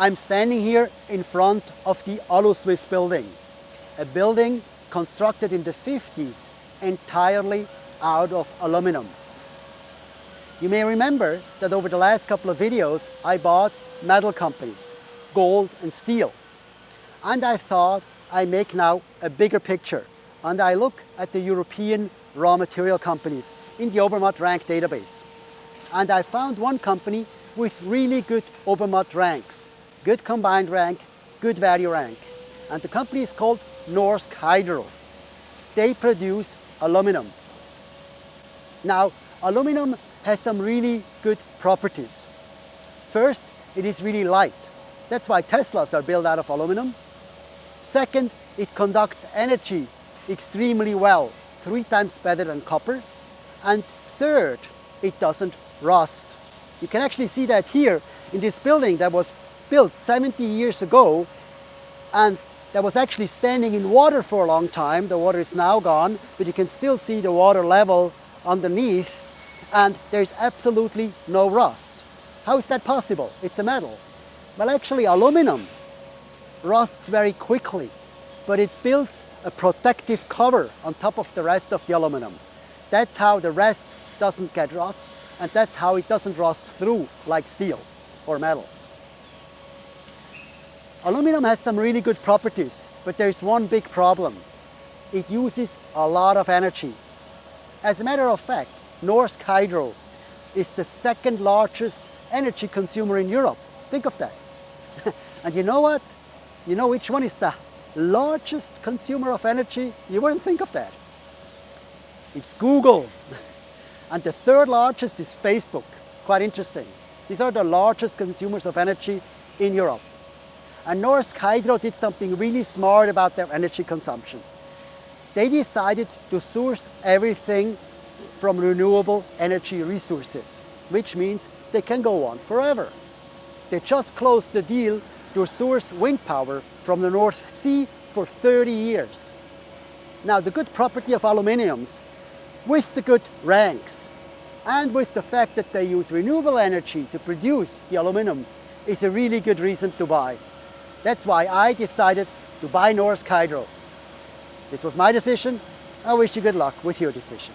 I'm standing here in front of the Alusuisse building, a building constructed in the 50s entirely out of aluminum. You may remember that over the last couple of videos I bought metal companies, gold and steel. And I thought I make now a bigger picture and I look at the European raw material companies in the Obermatt rank database. And I found one company with really good Obermatt ranks, good combined rank, good value rank. And the company is called Norsk Hydro. They produce aluminum. Now, aluminum has some really good properties. First, it is really light. That's why Teslas are built out of aluminum. Second, it conducts energy extremely well, three times better than copper. And third, it doesn't rust. You can actually see that here in this building that was built 70 years ago and that was actually standing in water for a long time. The water is now gone, but you can still see the water level underneath and there's absolutely no rust. How is that possible? It's a metal. Well, actually aluminum rusts very quickly, but it builds a protective cover on top of the rest of the aluminum. That's how the rest doesn't get rust and that's how it doesn't rust through like steel or metal. Aluminum has some really good properties, but there's one big problem. It uses a lot of energy. As a matter of fact, Norsk Hydro is the second largest energy consumer in Europe. Think of that. and you know what? You know which one is the largest consumer of energy? You wouldn't think of that. It's Google. and the third largest is Facebook. Quite interesting. These are the largest consumers of energy in Europe. And Norsk Hydro did something really smart about their energy consumption. They decided to source everything from renewable energy resources, which means they can go on forever. They just closed the deal to source wind power from the North Sea for 30 years. Now the good property of aluminiums, with the good ranks, and with the fact that they use renewable energy to produce the aluminum, is a really good reason to buy. That's why I decided to buy Norsk Hydro. This was my decision. I wish you good luck with your decision.